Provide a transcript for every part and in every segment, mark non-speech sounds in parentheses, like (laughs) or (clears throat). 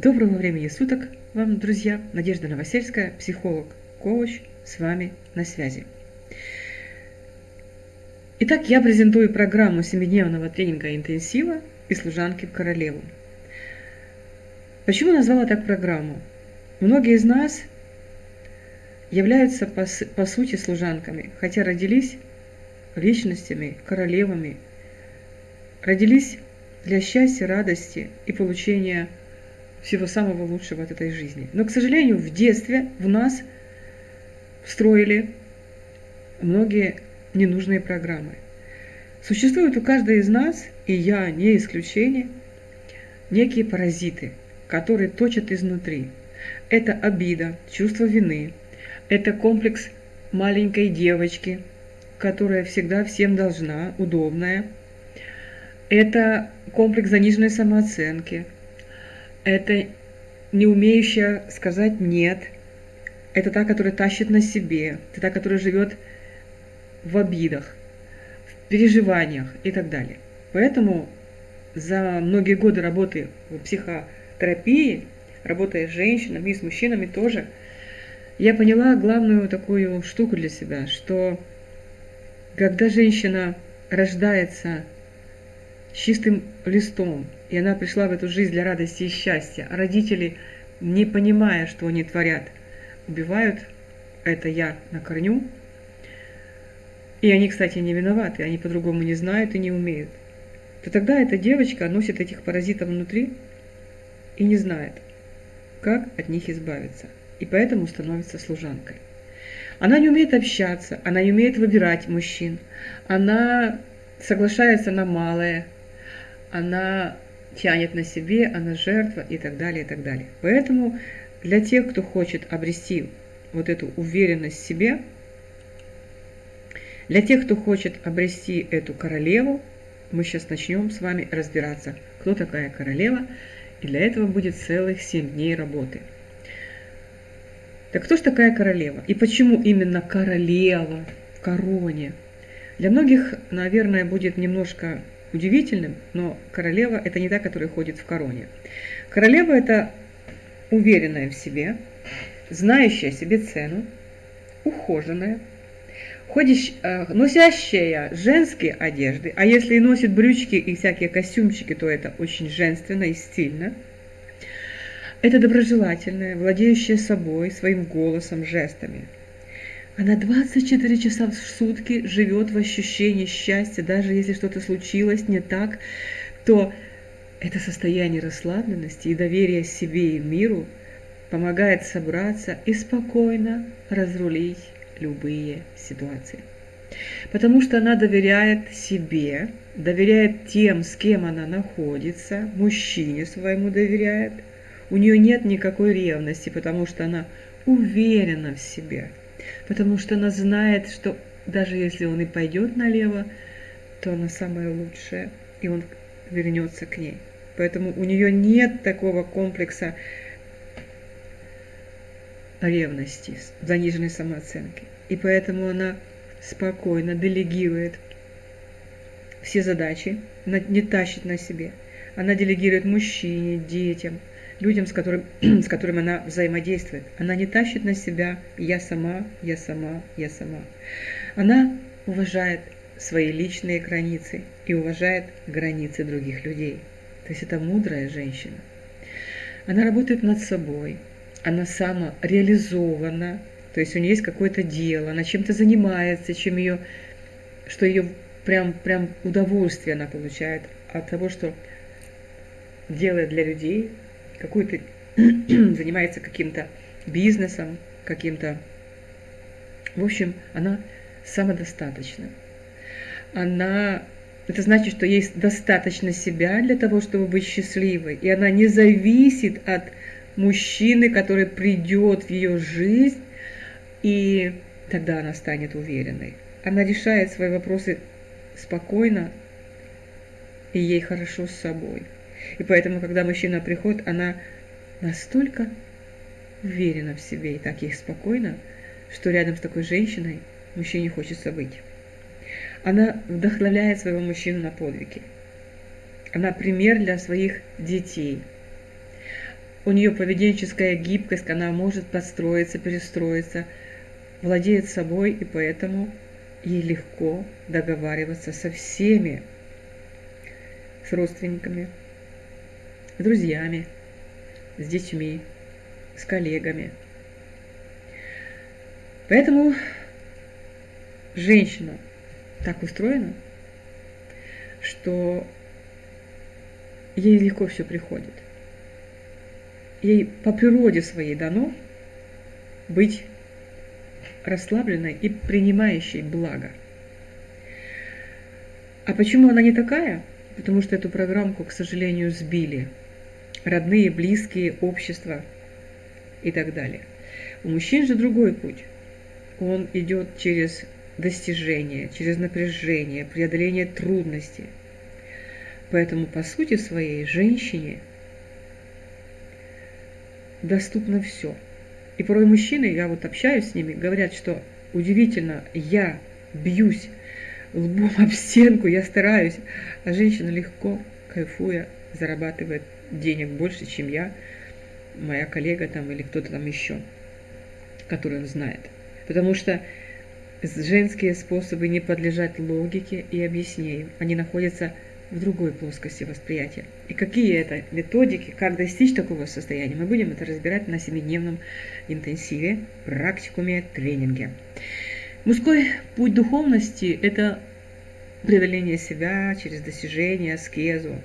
Доброго времени суток вам, друзья! Надежда Новосельская, психолог, коуч, с вами на связи. Итак, я презентую программу семидневного тренинга интенсива и служанки в королеву. Почему назвала так программу? Многие из нас являются по, по сути служанками, хотя родились личностями, королевами, родились для счастья, радости и получения всего самого лучшего от этой жизни. Но, к сожалению, в детстве в нас встроили многие ненужные программы. Существуют у каждой из нас, и я не исключение, некие паразиты, которые точат изнутри. Это обида, чувство вины, это комплекс маленькой девочки, которая всегда всем должна, удобная. Это комплекс заниженной самооценки – это не умеющая сказать «нет», это та, которая тащит на себе, это та, которая живет в обидах, в переживаниях и так далее. Поэтому за многие годы работы в психотерапии, работая с женщинами и с мужчинами тоже, я поняла главную такую штуку для себя, что когда женщина рождается с чистым листом, и она пришла в эту жизнь для радости и счастья. А родители, не понимая, что они творят, убивают это я на корню. И они, кстати, не виноваты, они по-другому не знают и не умеют. То тогда эта девочка носит этих паразитов внутри и не знает, как от них избавиться. И поэтому становится служанкой. Она не умеет общаться, она не умеет выбирать мужчин, она соглашается на малое, она тянет на себе, она жертва и так далее, и так далее. Поэтому для тех, кто хочет обрести вот эту уверенность в себе, для тех, кто хочет обрести эту королеву, мы сейчас начнем с вами разбираться, кто такая королева, и для этого будет целых 7 дней работы. Так кто же такая королева? И почему именно королева в короне? Для многих, наверное, будет немножко удивительным, но королева – это не та, которая ходит в короне. Королева – это уверенная в себе, знающая себе цену, ухоженная, ходящая, э, носящая женские одежды, а если и носит брючки и всякие костюмчики, то это очень женственно и стильно. Это доброжелательная, владеющая собой, своим голосом, жестами – она 24 часа в сутки живет в ощущении счастья, даже если что-то случилось не так, то это состояние расслабленности и доверия себе и миру помогает собраться и спокойно разрулить любые ситуации. Потому что она доверяет себе, доверяет тем, с кем она находится, мужчине своему доверяет. У нее нет никакой ревности, потому что она уверена в себе – потому что она знает, что даже если он и пойдет налево, то она самая лучшая, и он вернется к ней. Поэтому у нее нет такого комплекса ревности, заниженной самооценки. И поэтому она спокойно делегирует все задачи, не тащит на себе. Она делегирует мужчине, детям, людям, с, которым, (clears throat) с которыми она взаимодействует. Она не тащит на себя «я сама, я сама, я сама». Она уважает свои личные границы и уважает границы других людей. То есть это мудрая женщина. Она работает над собой, она самореализована, то есть у нее есть какое-то дело, она чем-то занимается, чем ее, что ее прям, прям удовольствие она получает от того, что делает для людей, какой-то (clears throat) занимается каким-то бизнесом, каким-то... В общем, она самодостаточна. Она... Это значит, что есть достаточно себя для того, чтобы быть счастливой. И она не зависит от мужчины, который придет в ее жизнь, и тогда она станет уверенной. Она решает свои вопросы спокойно, и ей хорошо с собой. И поэтому, когда мужчина приходит, она настолько уверена в себе и так ей спокойно, что рядом с такой женщиной мужчине хочется быть. Она вдохновляет своего мужчину на подвиги. Она пример для своих детей. у нее поведенческая гибкость, она может подстроиться, перестроиться, владеет собой, и поэтому ей легко договариваться со всеми, с родственниками, с друзьями, с детьми, с коллегами. Поэтому женщина так устроена, что ей легко все приходит. Ей по природе своей дано быть расслабленной и принимающей благо. А почему она не такая? Потому что эту программку, к сожалению, сбили. Родные, близкие, общество и так далее. У мужчин же другой путь. Он идет через достижение, через напряжение, преодоление трудностей. Поэтому, по сути своей, женщине доступно все. И порой мужчины, я вот общаюсь с ними, говорят, что удивительно, я бьюсь лбом об стенку, я стараюсь, а женщина легко, кайфуя, зарабатывает денег больше, чем я, моя коллега там или кто-то там еще, который он знает. Потому что женские способы не подлежат логике и объяснению. Они находятся в другой плоскости восприятия. И какие это методики, как достичь такого состояния, мы будем это разбирать на семидневном интенсиве, практикуме, тренинге. Мужской путь духовности – это преодоление себя через достижение, аскезу.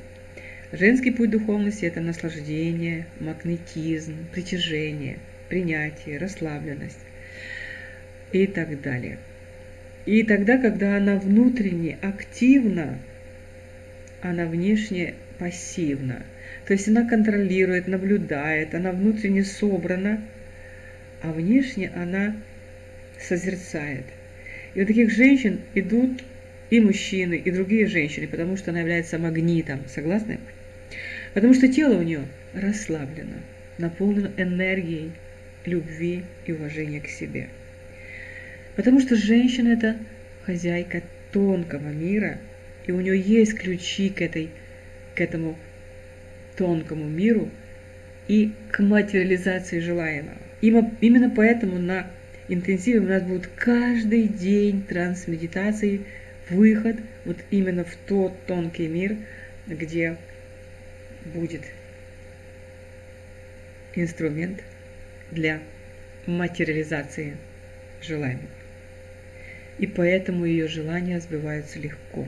Женский путь духовности – это наслаждение, магнетизм, притяжение, принятие, расслабленность и так далее. И тогда, когда она внутренне активна, она внешне пассивна. То есть она контролирует, наблюдает, она внутренне собрана, а внешне она созерцает. И у таких женщин идут и мужчины, и другие женщины, потому что она является магнитом. Согласны? Потому что тело у нее расслаблено, наполнено энергией, любви и уважения к себе. Потому что женщина – это хозяйка тонкого мира, и у нее есть ключи к, этой, к этому тонкому миру и к материализации желаемого. Именно поэтому на интенсиве у нас будет каждый день трансмедитации, выход вот именно в тот тонкий мир, где будет инструмент для материализации желаемого и поэтому ее желания сбываются легко.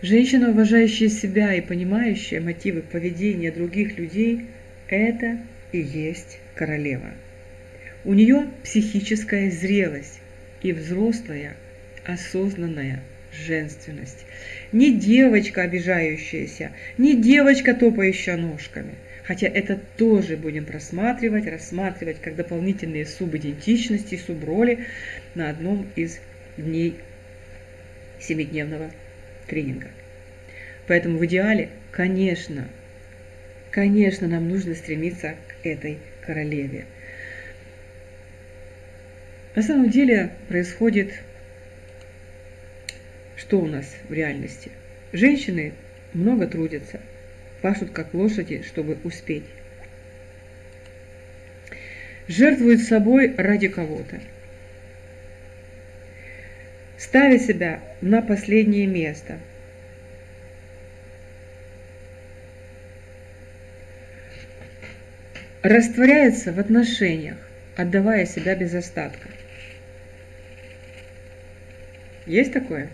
Женщина, уважающая себя и понимающая мотивы поведения других людей, это и есть королева. У нее психическая зрелость и взрослая, осознанная женственность. Не девочка обижающаяся, не девочка топающая ножками – хотя это тоже будем просматривать, рассматривать как дополнительные субидентичности, суброли на одном из дней семидневного тренинга. Поэтому в идеале, конечно, конечно, нам нужно стремиться к этой королеве. На самом деле происходит, что у нас в реальности? Женщины много трудятся – пашут как лошади, чтобы успеть. Жертвуют собой ради кого-то. Ставя себя на последнее место. Растворяется в отношениях, отдавая себя без остатка. Есть такое?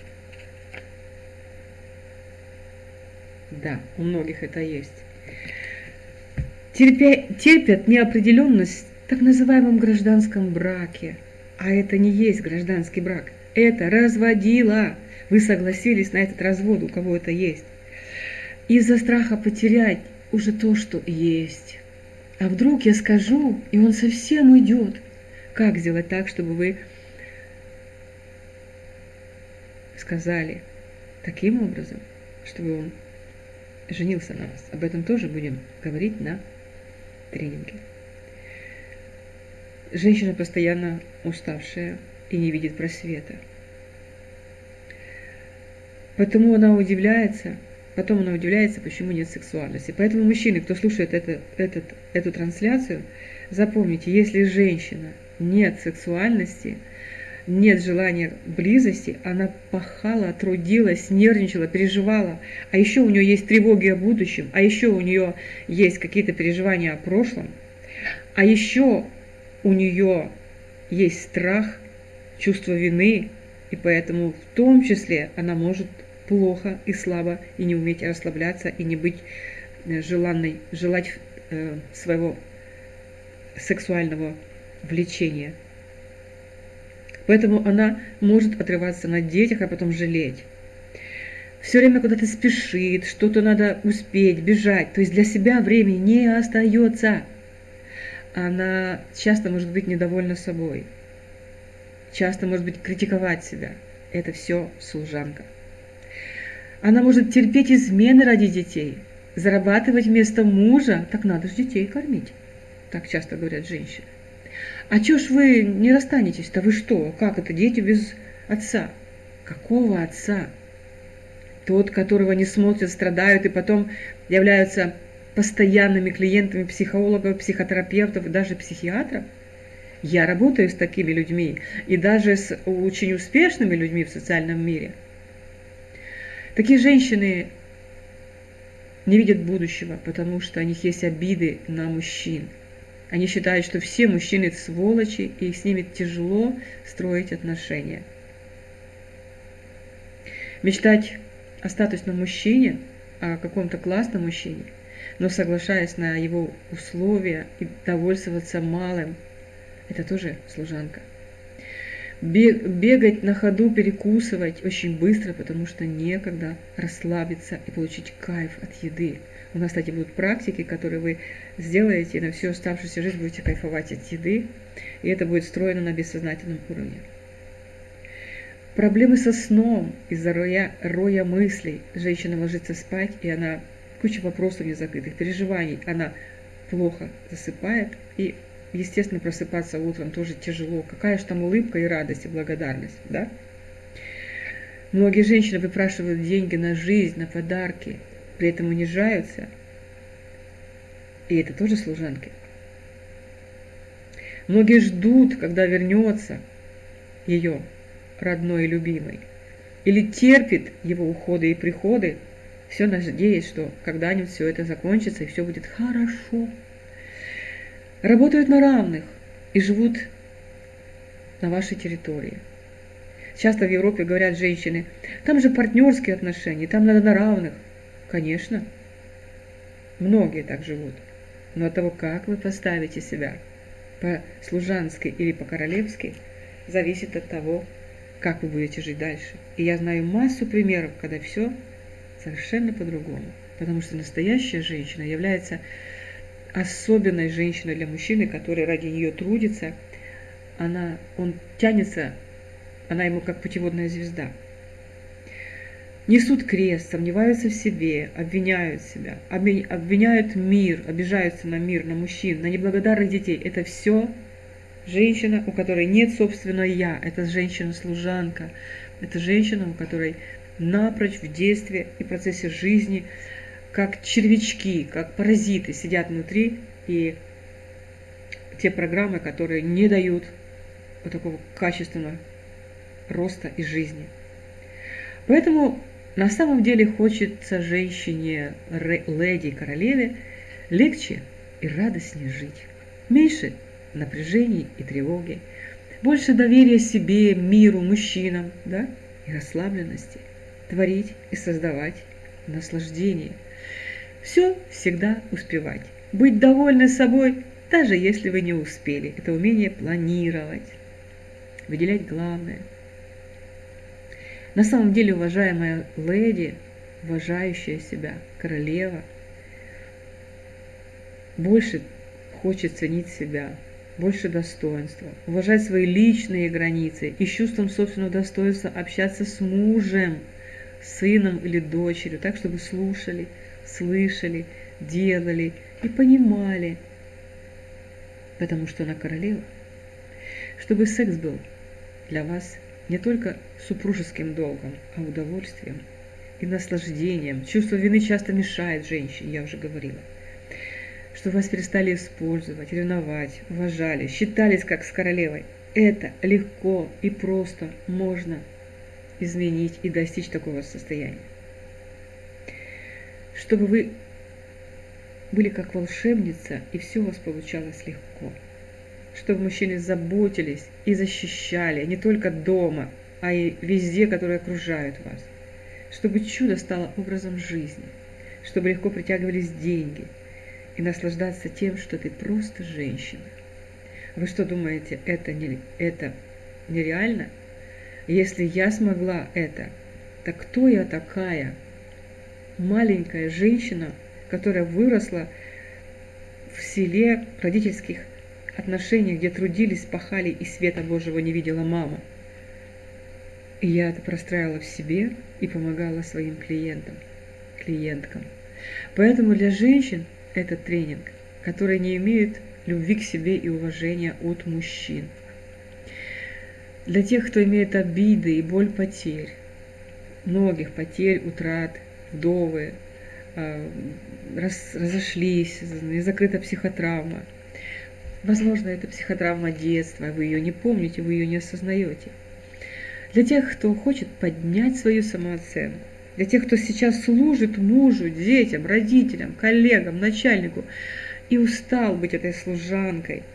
Да, у многих это есть. Терпя, терпят неопределенность в так называемом гражданском браке. А это не есть гражданский брак. Это разводила. Вы согласились на этот развод, у кого это есть. Из-за страха потерять уже то, что есть. А вдруг я скажу, и он совсем уйдет. Как сделать так, чтобы вы сказали таким образом, чтобы он женился на вас. Об этом тоже будем говорить на тренинге. Женщина постоянно уставшая и не видит просвета. Потому она удивляется, потом она удивляется, почему нет сексуальности. Поэтому, мужчины, кто слушает это, этот, эту трансляцию, запомните, если женщина нет сексуальности, нет желания близости, она пахала, трудилась, нервничала, переживала, а еще у нее есть тревоги о будущем, а еще у нее есть какие-то переживания о прошлом, а еще у нее есть страх, чувство вины, и поэтому в том числе она может плохо и слабо и не уметь расслабляться и не быть э, желанной, желать э, своего сексуального влечения. Поэтому она может отрываться на детях, а потом жалеть. Все время куда-то спешит, что-то надо успеть, бежать. То есть для себя времени не остается. Она часто может быть недовольна собой. Часто может быть критиковать себя. Это все служанка. Она может терпеть измены ради детей, зарабатывать вместо мужа, так надо же детей кормить. Так часто говорят женщины. А чё ж вы не расстанетесь-то? Вы что? Как это? Дети без отца. Какого отца? Тот, которого не смотрят, страдают и потом являются постоянными клиентами психологов, психотерапевтов даже психиатров. Я работаю с такими людьми и даже с очень успешными людьми в социальном мире. Такие женщины не видят будущего, потому что у них есть обиды на мужчин – они считают, что все мужчины сволочи, и с ними тяжело строить отношения. Мечтать о статусном мужчине, о каком-то классном мужчине, но соглашаясь на его условия и довольствоваться малым, это тоже служанка. Бегать на ходу, перекусывать очень быстро, потому что некогда расслабиться и получить кайф от еды – у нас, кстати, будут практики, которые вы сделаете, и на всю оставшуюся жизнь будете кайфовать от еды, и это будет встроено на бессознательном уровне. Проблемы со сном из-за роя, роя мыслей. Женщина ложится спать, и она куча вопросов не закрытых, переживаний. Она плохо засыпает, и, естественно, просыпаться утром тоже тяжело. Какая же там улыбка и радость, и благодарность, да? Многие женщины выпрашивают деньги на жизнь, на подарки, при этом унижаются. И это тоже служанки. Многие ждут, когда вернется ее родной и любимый. Или терпит его уходы и приходы, все надеясь, что когда-нибудь все это закончится и все будет хорошо. Работают на равных и живут на вашей территории. Часто в Европе говорят женщины, там же партнерские отношения, там надо на равных. Конечно, многие так живут. Но от того, как вы поставите себя по-служански или по-королевски, зависит от того, как вы будете жить дальше. И я знаю массу примеров, когда все совершенно по-другому. Потому что настоящая женщина является особенной женщиной для мужчины, который ради нее трудится. Она, он тянется, она ему как путеводная звезда – несут крест, сомневаются в себе, обвиняют себя, обвиняют мир, обижаются на мир, на мужчин, на неблагодарных детей. Это все женщина, у которой нет собственного «я». Это женщина-служанка. Это женщина, у которой напрочь в детстве и процессе жизни, как червячки, как паразиты сидят внутри, и те программы, которые не дают вот такого качественного роста и жизни. Поэтому на самом деле хочется женщине, леди, королеве легче и радостнее жить. Меньше напряжений и тревоги, больше доверия себе, миру, мужчинам, да, и расслабленности, творить и создавать наслаждение. Все всегда успевать. Быть довольны собой, даже если вы не успели. Это умение планировать, выделять главное – на самом деле, уважаемая леди, уважающая себя, королева, больше хочет ценить себя, больше достоинства, уважать свои личные границы и чувством собственного достоинства общаться с мужем, сыном или дочерью, так, чтобы слушали, слышали, делали и понимали, потому что она королева. Чтобы секс был для вас не только супружеским долгом, а удовольствием, и наслаждением. Чувство вины часто мешает женщине, я уже говорила. Что вас перестали использовать, ревновать, уважали, считались как с королевой. Это легко и просто можно изменить и достичь такого состояния. Чтобы вы были как волшебница, и все у вас получалось легко. Чтобы мужчины заботились и защищали не только дома, а и везде, которые окружают вас. Чтобы чудо стало образом жизни. Чтобы легко притягивались деньги. И наслаждаться тем, что ты просто женщина. Вы что думаете, это, не, это нереально? Если я смогла это, так кто я такая? Маленькая женщина, которая выросла в селе родительских отношениях, где трудились, пахали и света Божьего не видела мама. И я это простраивала в себе и помогала своим клиентам, клиенткам. Поэтому для женщин этот тренинг, которые не имеют любви к себе и уважения от мужчин – для тех, кто имеет обиды и боль потерь, многих потерь, утрат, вдовы, а, раз, разошлись, закрыта психотравма. Возможно, это психотравма детства, вы ее не помните, вы ее не осознаете. Для тех, кто хочет поднять свою самооценку, для тех, кто сейчас служит мужу, детям, родителям, коллегам, начальнику и устал быть этой служанкой –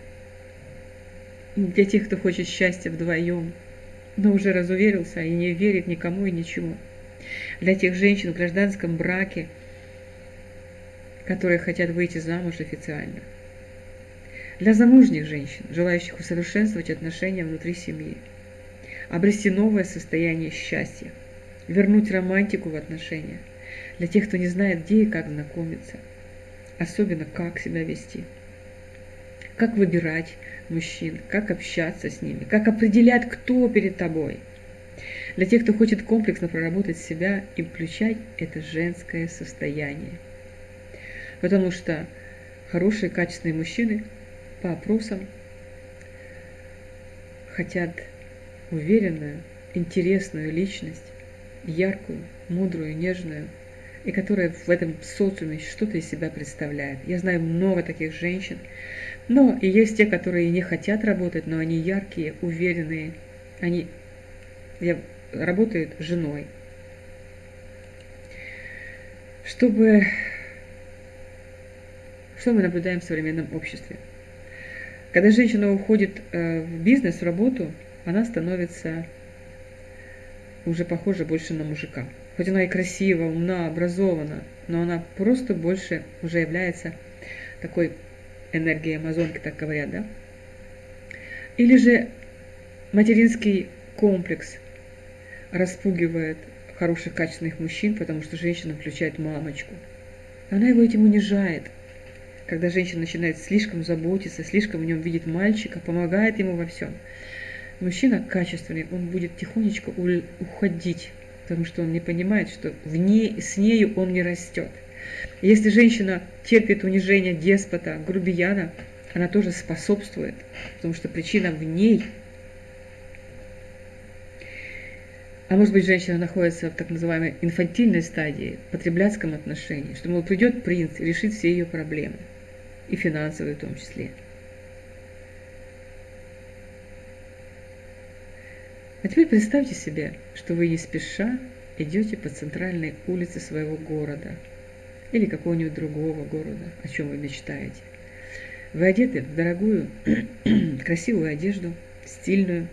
для тех, кто хочет счастья вдвоем, но уже разуверился и не верит никому и ничему. Для тех женщин в гражданском браке, которые хотят выйти замуж официально. Для замужних женщин, желающих усовершенствовать отношения внутри семьи. Обрести новое состояние счастья. Вернуть романтику в отношения. Для тех, кто не знает, где и как знакомиться. Особенно, как себя вести. Как выбирать, мужчин, как общаться с ними, как определять, кто перед тобой. Для тех, кто хочет комплексно проработать себя и включать это женское состояние. Потому что хорошие, качественные мужчины по опросам хотят уверенную, интересную личность, яркую, мудрую, нежную, и которая в этом социуме что-то из себя представляет. Я знаю много таких женщин, но и есть те, которые не хотят работать, но они яркие, уверенные. Они работают женой. Чтобы... Что мы наблюдаем в современном обществе? Когда женщина уходит э, в бизнес, в работу, она становится уже похожа больше на мужика. Хоть она и красива, умна, образована, но она просто больше уже является такой энергии Амазонки, так говорят, да? Или же материнский комплекс распугивает хороших, качественных мужчин, потому что женщина включает мамочку. Она его этим унижает. Когда женщина начинает слишком заботиться, слишком в нем видит мальчика, помогает ему во всем. Мужчина качественный, он будет тихонечко уходить, потому что он не понимает, что в ней, с нею он не растет. Если женщина терпит унижение деспота, грубияна, она тоже способствует, потому что причина в ней. А может быть, женщина находится в так называемой инфантильной стадии, потребляцком отношении, что, мол, придет принц и решит все ее проблемы, и финансовые в том числе. А теперь представьте себе, что вы не спеша идете по центральной улице своего города – или какого-нибудь другого города, о чем вы мечтаете. Вы одеты в дорогую, (clears throat) красивую одежду, стильную,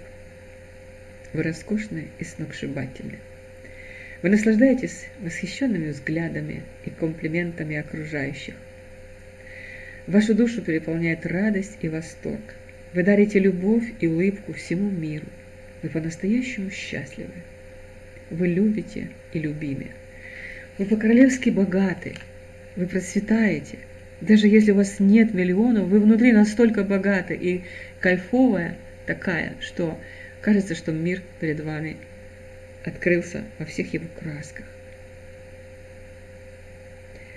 вы роскошны и сногсшибательны. Вы наслаждаетесь восхищенными взглядами и комплиментами окружающих. Вашу душу переполняет радость и восторг. Вы дарите любовь и улыбку всему миру. Вы по-настоящему счастливы. Вы любите и любимы. Вы по-королевски богаты, вы процветаете. Даже если у вас нет миллионов, вы внутри настолько богаты и кайфовая такая, что кажется, что мир перед вами открылся во всех его красках.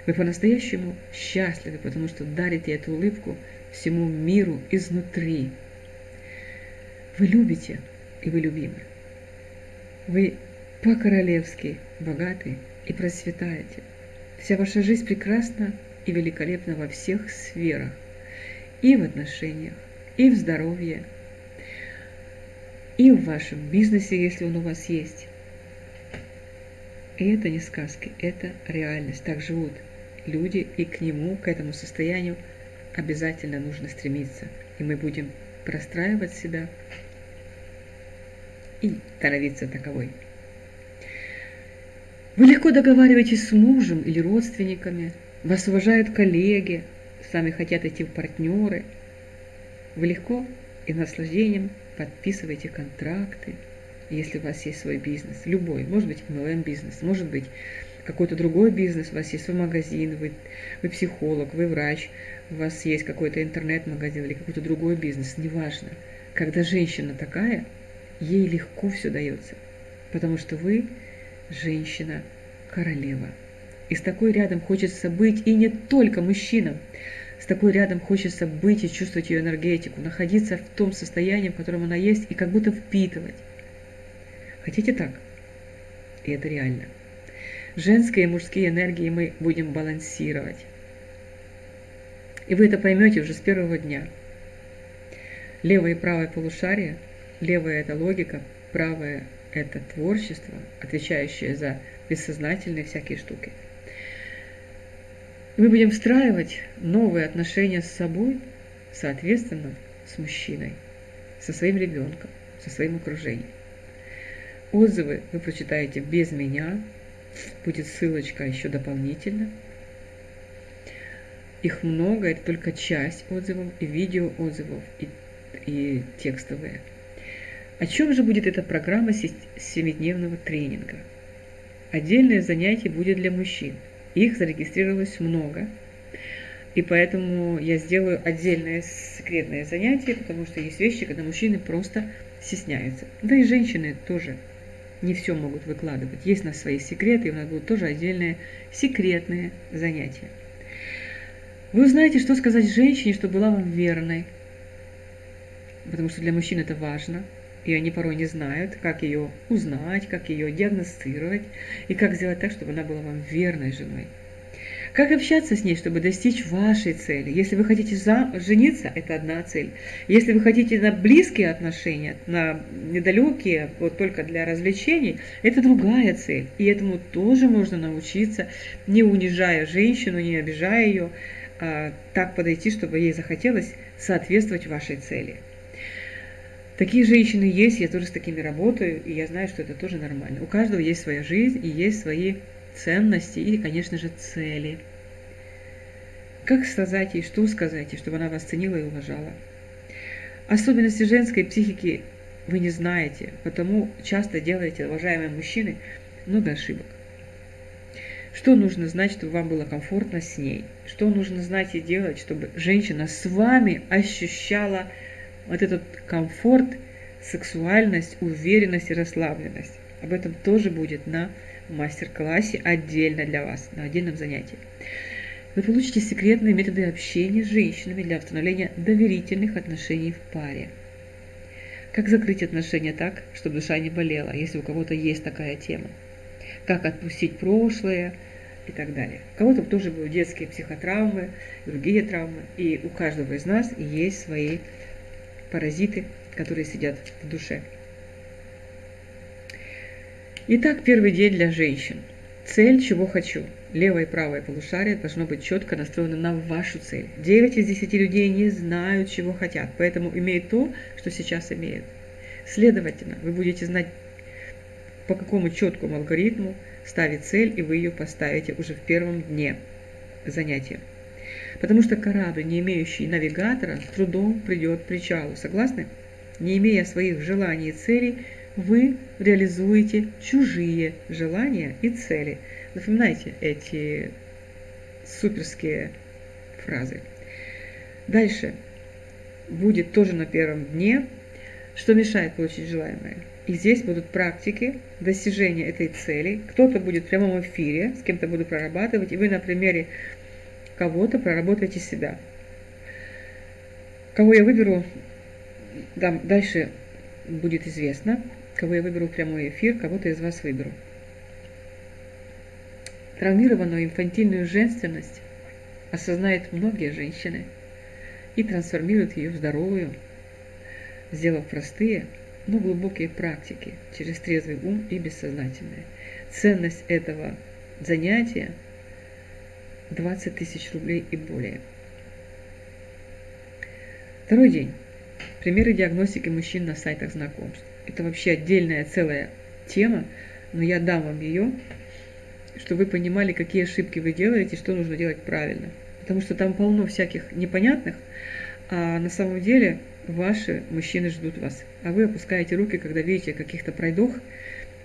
Вы по-настоящему счастливы, потому что дарите эту улыбку всему миру изнутри. Вы любите, и вы любимы. Вы по-королевски богаты и процветаете. Вся ваша жизнь прекрасна и великолепна во всех сферах. И в отношениях, и в здоровье, и в вашем бизнесе, если он у вас есть. И это не сказки, это реальность. Так живут люди, и к нему, к этому состоянию обязательно нужно стремиться. И мы будем простраивать себя и становиться таковой. Вы легко договариваетесь с мужем или родственниками, вас уважают коллеги, сами хотят идти в партнеры. Вы легко и наслаждением подписываете контракты, если у вас есть свой бизнес, любой, может быть MLM-бизнес, может быть какой-то другой бизнес, у вас есть свой магазин, вы, вы психолог, вы врач, у вас есть какой-то интернет-магазин или какой-то другой бизнес, неважно. Когда женщина такая, ей легко все дается, потому что вы женщина-королева. И с такой рядом хочется быть, и не только мужчинам. С такой рядом хочется быть и чувствовать ее энергетику, находиться в том состоянии, в котором она есть, и как будто впитывать. Хотите так? И это реально. Женские и мужские энергии мы будем балансировать. И вы это поймете уже с первого дня. Левое и правое полушарие. Левое – это логика, правое – это творчество, отвечающее за бессознательные всякие штуки. И мы будем встраивать новые отношения с собой, соответственно, с мужчиной, со своим ребенком, со своим окружением. Отзывы вы прочитаете без меня, будет ссылочка еще дополнительно. Их много, это только часть отзывов и видео отзывов, и, и текстовые. О чем же будет эта программа семидневного тренинга? Отдельное занятие будет для мужчин. Их зарегистрировалось много, и поэтому я сделаю отдельное секретное занятие, потому что есть вещи, когда мужчины просто стесняются. Да и женщины тоже не все могут выкладывать. Есть у нас свои секреты, и у нас будут тоже отдельные секретные занятия. Вы узнаете, что сказать женщине, чтобы была вам верной, потому что для мужчин это важно – и они порой не знают, как ее узнать, как ее диагностировать и как сделать так, чтобы она была вам верной женой. Как общаться с ней, чтобы достичь вашей цели? Если вы хотите за... жениться, это одна цель. Если вы хотите на близкие отношения, на недалекие, вот только для развлечений, это другая цель. И этому тоже можно научиться, не унижая женщину, не обижая ее, а так подойти, чтобы ей захотелось соответствовать вашей цели. Такие женщины есть, я тоже с такими работаю, и я знаю, что это тоже нормально. У каждого есть своя жизнь и есть свои ценности и, конечно же, цели. Как сказать ей, что сказать ей, чтобы она вас ценила и уважала? Особенности женской психики вы не знаете, потому часто делаете, уважаемые мужчины, много ошибок. Что нужно знать, чтобы вам было комфортно с ней? Что нужно знать и делать, чтобы женщина с вами ощущала вот этот комфорт, сексуальность, уверенность и расслабленность. Об этом тоже будет на мастер-классе отдельно для вас, на отдельном занятии. Вы получите секретные методы общения с женщинами для установления доверительных отношений в паре. Как закрыть отношения так, чтобы душа не болела, если у кого-то есть такая тема. Как отпустить прошлое и так далее. У кого-то тоже будут детские психотравмы, другие травмы. И у каждого из нас есть свои паразиты, которые сидят в душе. Итак, первый день для женщин. Цель, чего хочу. Левое и правое полушарие должно быть четко настроено на вашу цель. 9 из 10 людей не знают, чего хотят, поэтому имеют то, что сейчас имеют. Следовательно, вы будете знать, по какому четкому алгоритму ставить цель, и вы ее поставите уже в первом дне занятия. Потому что корабль, не имеющий навигатора, с трудом придет к причалу. Согласны? Не имея своих желаний и целей, вы реализуете чужие желания и цели. Запоминайте эти суперские фразы. Дальше будет тоже на первом дне, что мешает получить желаемое. И здесь будут практики достижения этой цели. Кто-то будет в прямом эфире, с кем-то буду прорабатывать, и вы на примере кого-то, проработайте себя. Кого я выберу, да, дальше будет известно, кого я выберу в прямой эфир, кого-то из вас выберу. Травмированную инфантильную женственность осознают многие женщины и трансформируют ее в здоровую, сделав простые, но глубокие практики через трезвый ум и бессознательное. Ценность этого занятия 20 тысяч рублей и более. Второй день. Примеры диагностики мужчин на сайтах знакомств. Это вообще отдельная целая тема, но я дам вам ее, чтобы вы понимали, какие ошибки вы делаете, что нужно делать правильно. Потому что там полно всяких непонятных, а на самом деле ваши мужчины ждут вас. А вы опускаете руки, когда видите каких-то пройдох,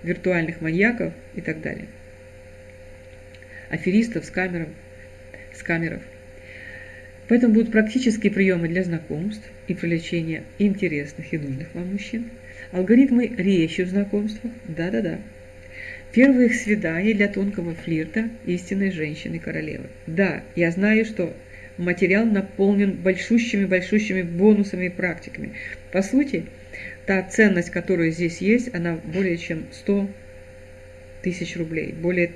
виртуальных маньяков и так далее. Аферистов с камером, с камеров. Поэтому будут практические приемы для знакомств и привлечения интересных и нужных вам мужчин. Алгоритмы речи в знакомствах. Да-да-да. Первые свидания для тонкого флирта истинной женщины-королевы. Да, я знаю, что материал наполнен большущими-большущими бонусами и практиками. По сути, та ценность, которая здесь есть, она более чем 100 тысяч рублей. Более...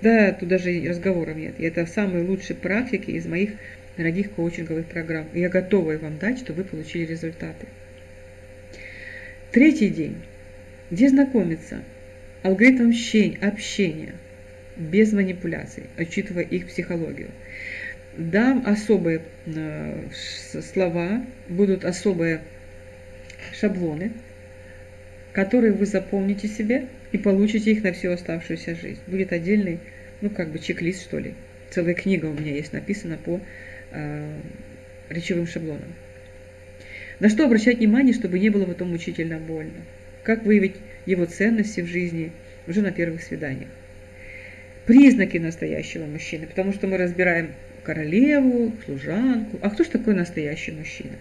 Да, тут даже разговоров нет. И это самые лучшие практики из моих дорогих коучинговых программ. И я готова их вам дать, чтобы вы получили результаты. Третий день. Где знакомиться? Алгоритм общения без манипуляций, учитывая их психологию дам особые э, слова, будут особые шаблоны, которые вы запомните себе и получите их на всю оставшуюся жизнь. Будет отдельный, ну как бы чек-лист что ли. Целая книга у меня есть написана по э, речевым шаблонам. На что обращать внимание, чтобы не было потом мучительно больно? Как выявить его ценности в жизни уже на первых свиданиях? Признаки настоящего мужчины, потому что мы разбираем королеву, служанку. А кто же такой настоящий мужчина?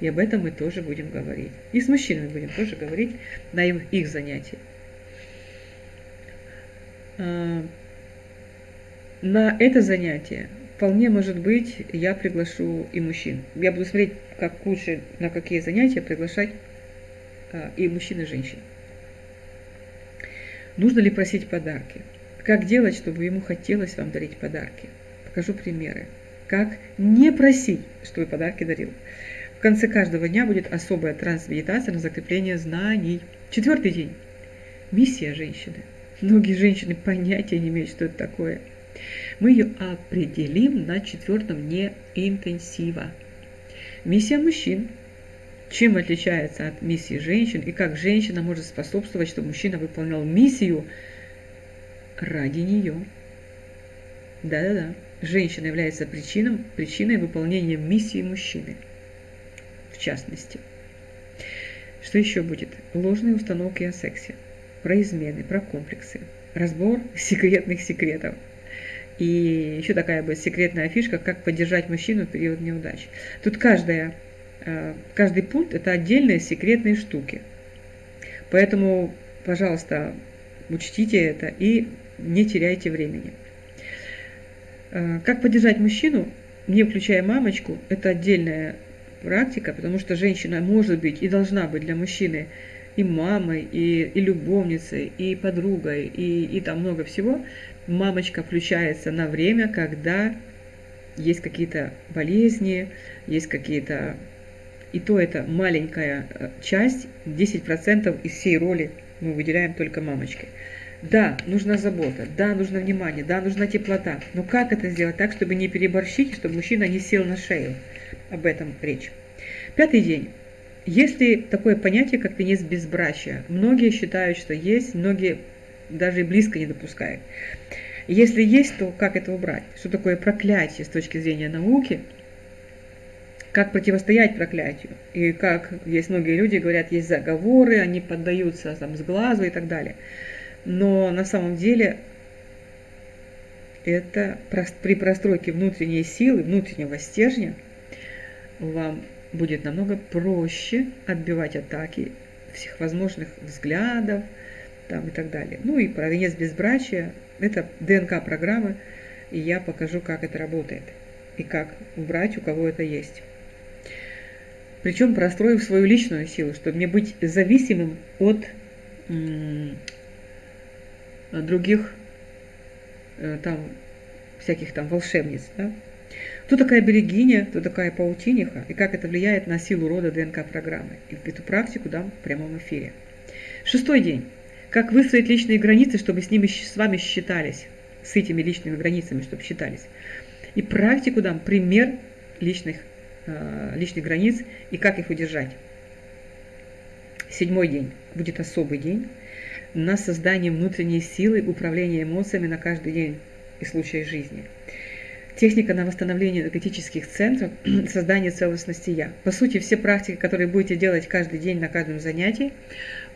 И об этом мы тоже будем говорить. И с мужчинами будем тоже говорить на их, занятиях. А, на это занятие вполне может быть я приглашу и мужчин. Я буду смотреть, как лучше, на какие занятия приглашать а, и мужчин, и женщин. Нужно ли просить подарки? Как делать, чтобы ему хотелось вам дарить подарки? покажу примеры, как не просить, чтобы подарки дарил. В конце каждого дня будет особая трансмедитация на закрепление знаний. Четвертый день. Миссия женщины. Многие женщины понятия не имеют, что это такое. Мы ее определим на четвертом дне интенсива. Миссия мужчин. Чем отличается от миссии женщин и как женщина может способствовать, чтобы мужчина выполнял миссию ради нее. Да-да-да женщина является причиной, причиной выполнения миссии мужчины, в частности. Что еще будет? Ложные установки о сексе, про измены, про комплексы, разбор (laughs) секретных секретов. И еще такая бы секретная фишка, как поддержать мужчину в период неудач. Тут каждая, э, каждый пункт – это отдельные секретные штуки. Поэтому, пожалуйста, учтите это и не теряйте времени. Э, как поддержать мужчину, не включая мамочку, это отдельная практика, потому что женщина может быть и должна быть для мужчины и мамой, и, и любовницей, и подругой, и, и там много всего. Мамочка включается на время, когда есть какие-то болезни, есть какие-то... И то это маленькая э, часть, 10% из всей роли мы выделяем только мамочке. Да, нужна забота, да, нужно внимание, да, нужна теплота. Но как это сделать так, чтобы не переборщить, чтобы мужчина не сел на шею? Об этом речь. Пятый день. Есть ли такое понятие, как венец безбрачия? Многие считают, что есть, многие даже и близко не допускают. Если есть, то как это убрать? Что такое проклятие с точки зрения науки? Как противостоять проклятию? И как есть многие люди говорят, есть заговоры, они поддаются там, с глазу и так далее но на самом деле это при простройке внутренней силы, внутреннего стержня вам будет намного проще отбивать атаки всех возможных взглядов там, и так далее. Ну и про венец безбрачия – это ДНК-программы, и я покажу, как это работает и как убрать, у кого это есть. Причем простроив свою личную силу, чтобы не быть зависимым от других э, там всяких там волшебниц, да? Кто такая берегиня, кто такая паутиниха и как это влияет на силу рода ДНК-программы. И эту практику дам в прямом эфире. Шестой день. Как выстроить личные границы, чтобы с ними с вами считались, с этими личными границами, чтобы считались. И практику дам пример личных, э, личных границ и как их удержать. Седьмой день будет особый день на создание внутренней силы управления эмоциями на каждый день и случай жизни. Техника на восстановление энергетических центров, (clears throat) создание целостности «я». По сути, все практики, которые будете делать каждый день на каждом занятии,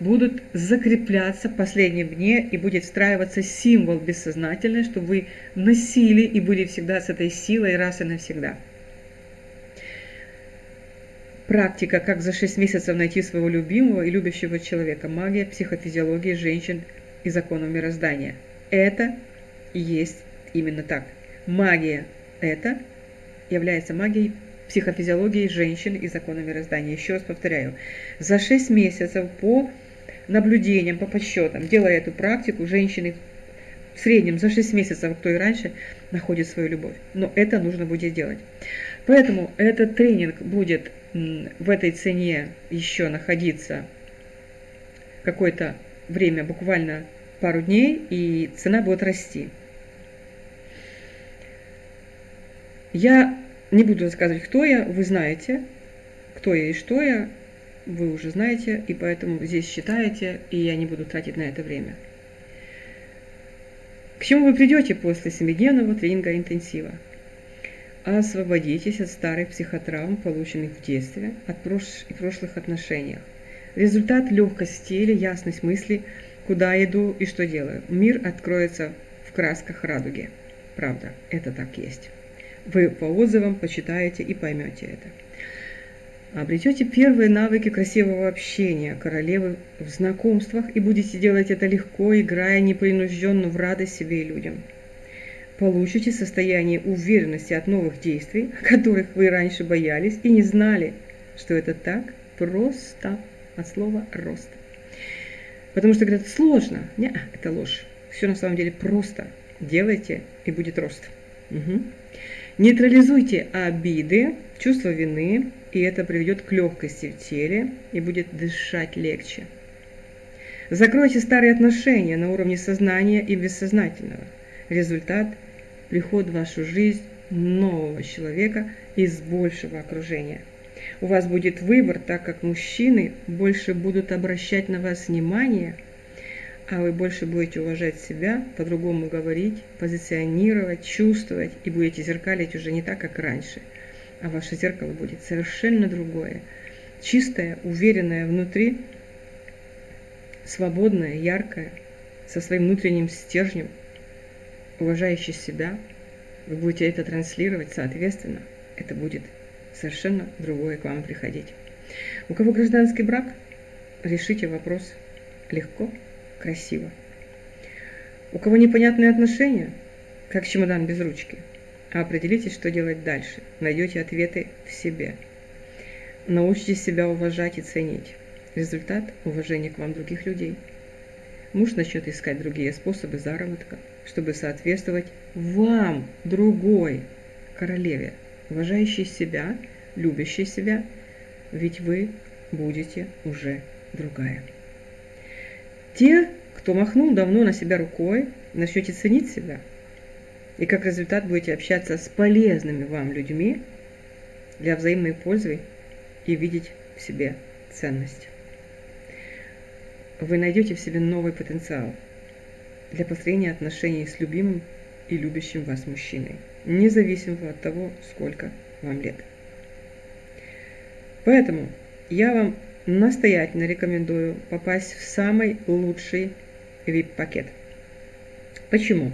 будут закрепляться в последнем дне и будет встраиваться символ бессознательный, чтобы вы носили и были всегда с этой силой раз и навсегда. Практика, как за 6 месяцев найти своего любимого и любящего человека. Магия, психофизиология женщин и законов мироздания. Это есть именно так. Магия – это является магией психофизиологии женщин и закона мироздания. Еще раз повторяю, за 6 месяцев по наблюдениям, по подсчетам, делая эту практику, женщины в среднем за 6 месяцев, кто и раньше, находит свою любовь. Но это нужно будет делать. Поэтому этот тренинг будет в этой цене еще находиться какое-то время, буквально пару дней, и цена будет расти. Я не буду рассказывать, кто я, вы знаете, кто я и что я, вы уже знаете, и поэтому здесь считаете, и я не буду тратить на это время. К чему вы придете после семидневного тренинга интенсива? Освободитесь от старых психотравм, полученных в детстве, от прош... прошлых отношениях. Результат – легкость теле, ясность мысли, куда иду и что делаю. Мир откроется в красках радуги. Правда, это так есть. Вы по отзывам почитаете и поймете это. Обретете первые навыки красивого общения королевы в знакомствах и будете делать это легко, играя непринужденно в радость себе и людям. Получите состояние уверенности от новых действий, которых вы раньше боялись и не знали, что это так просто от слова рост. Потому что говорят, сложно. Не, это ложь. Все на самом деле просто. Делайте, и будет рост. Угу. Нейтрализуйте обиды, чувство вины, и это приведет к легкости в теле и будет дышать легче. Закройте старые отношения на уровне сознания и бессознательного. Результат – приход в вашу жизнь нового человека из большего окружения. У вас будет выбор, так как мужчины больше будут обращать на вас внимание – а вы больше будете уважать себя, по-другому говорить, позиционировать, чувствовать и будете зеркалить уже не так, как раньше, а ваше зеркало будет совершенно другое, чистое, уверенное внутри, свободное, яркое, со своим внутренним стержнем, уважающее себя, вы будете это транслировать, соответственно, это будет совершенно другое к вам приходить. У кого гражданский брак, решите вопрос легко, красиво. У кого непонятные отношения, как чемодан без ручки, а определитесь, что делать дальше. Найдете ответы в себе. Научитесь себя уважать и ценить. Результат – уважение к вам других людей. Муж начнет искать другие способы заработка, чтобы соответствовать вам, другой королеве, уважающей себя, любящей себя, ведь вы будете уже другая. Те, кто махнул давно на себя рукой, начнете ценить себя. И как результат будете общаться с полезными вам людьми для взаимной пользы и видеть в себе ценность. Вы найдете в себе новый потенциал для построения отношений с любимым и любящим вас мужчиной, независимо от того, сколько вам лет. Поэтому я вам настоятельно рекомендую попасть в самый лучший VIP-пакет. Почему?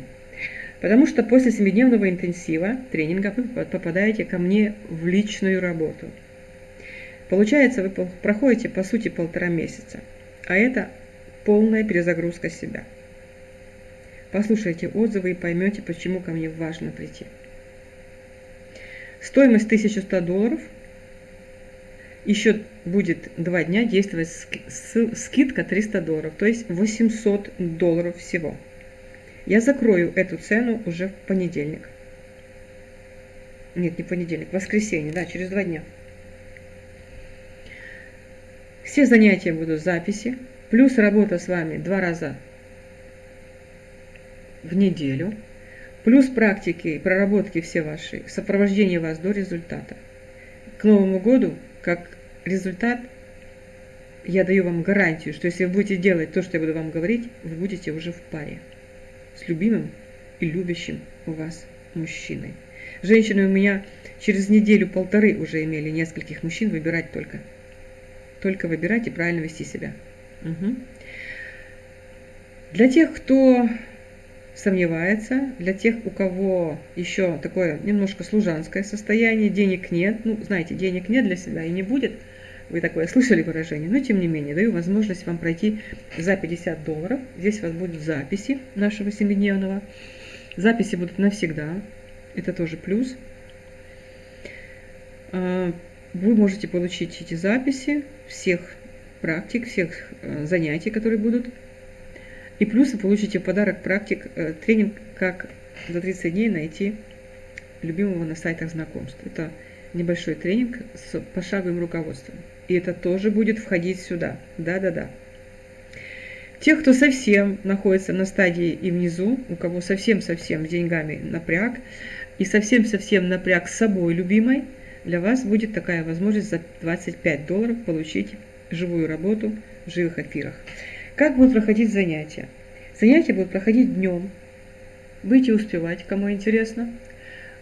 Потому что после семидневного интенсива тренинга вы попадаете ко мне в личную работу. Получается, вы проходите по сути полтора месяца, а это полная перезагрузка себя. Послушайте отзывы и поймете, почему ко мне важно прийти. Стоимость 1100 долларов – еще будет два дня действовать скидка 300 долларов, то есть 800 долларов всего. Я закрою эту цену уже в понедельник. Нет, не понедельник, воскресенье, да, через два дня. Все занятия будут записи, плюс работа с вами два раза в неделю, плюс практики и проработки все ваши, сопровождение вас до результата. К Новому году, как результат, я даю вам гарантию, что если вы будете делать то, что я буду вам говорить, вы будете уже в паре с любимым и любящим у вас мужчиной. Женщины у меня через неделю-полторы уже имели нескольких мужчин выбирать только. Только выбирать и правильно вести себя. Угу. Для тех, кто сомневается, для тех, у кого еще такое немножко служанское состояние, денег нет, ну, знаете, денег нет для себя и не будет, вы такое слышали выражение, но тем не менее, даю возможность вам пройти за 50 долларов. Здесь у вас будут записи нашего семидневного. Записи будут навсегда, это тоже плюс. А, вы можете получить эти записи всех практик, всех э, занятий, которые будут. И плюс вы получите в подарок практик э, тренинг «Как за 30 дней найти любимого на сайтах знакомств». Это небольшой тренинг с пошаговым руководством. И это тоже будет входить сюда. Да-да-да. Тех, кто совсем находится на стадии и внизу, у кого совсем-совсем с деньгами напряг, и совсем-совсем напряг с собой любимой, для вас будет такая возможность за 25 долларов получить живую работу в живых эфирах. Как будут проходить занятия? Занятия будут проходить днем. Будете успевать, кому интересно.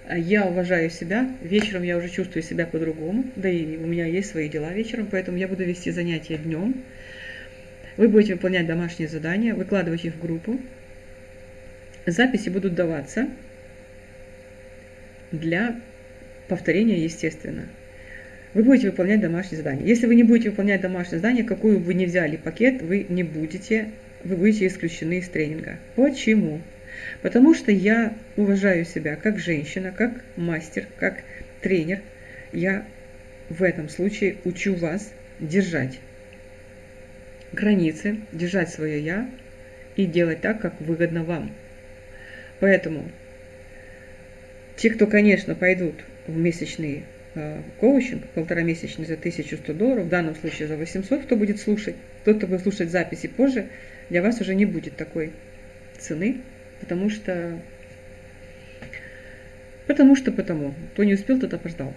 Я уважаю себя, вечером я уже чувствую себя по-другому, да и у меня есть свои дела вечером, поэтому я буду вести занятия днем. Вы будете выполнять домашние задания, выкладывать их в группу. Записи будут даваться для повторения, естественно. Вы будете выполнять домашние задания. Если вы не будете выполнять домашние задания, какую бы вы ни взяли пакет, вы не будете, вы будете исключены из тренинга. Почему? Потому что я уважаю себя как женщина, как мастер, как тренер. Я в этом случае учу вас держать границы, держать свое «я» и делать так, как выгодно вам. Поэтому те, кто, конечно, пойдут в месячный э, коучинг, полторамесячный за 1100 долларов, в данном случае за 800, кто будет слушать, тот, кто будет слушать записи позже, для вас уже не будет такой цены, потому что, потому что, потому, кто не успел, тот опоздал.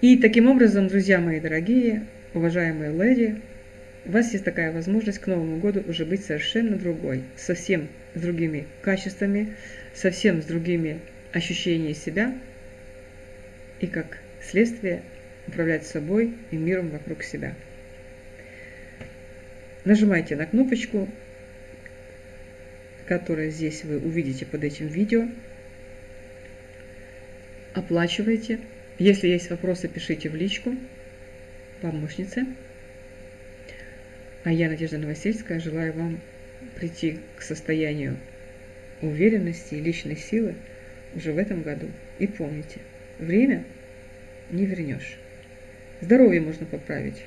И таким образом, друзья мои дорогие, уважаемые леди, у вас есть такая возможность к Новому году уже быть совершенно другой, совсем с другими качествами, совсем с другими ощущениями себя и как следствие управлять собой и миром вокруг себя. Нажимайте на кнопочку которое здесь вы увидите под этим видео. Оплачивайте. Если есть вопросы, пишите в личку помощнице. А я, Надежда Новосельская, желаю вам прийти к состоянию уверенности и личной силы уже в этом году. И помните, время не вернешь. Здоровье можно поправить.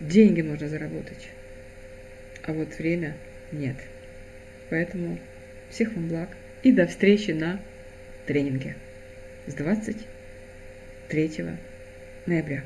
Деньги можно заработать. А вот время – нет. Поэтому всех вам благ и до встречи на тренинге с 23 ноября.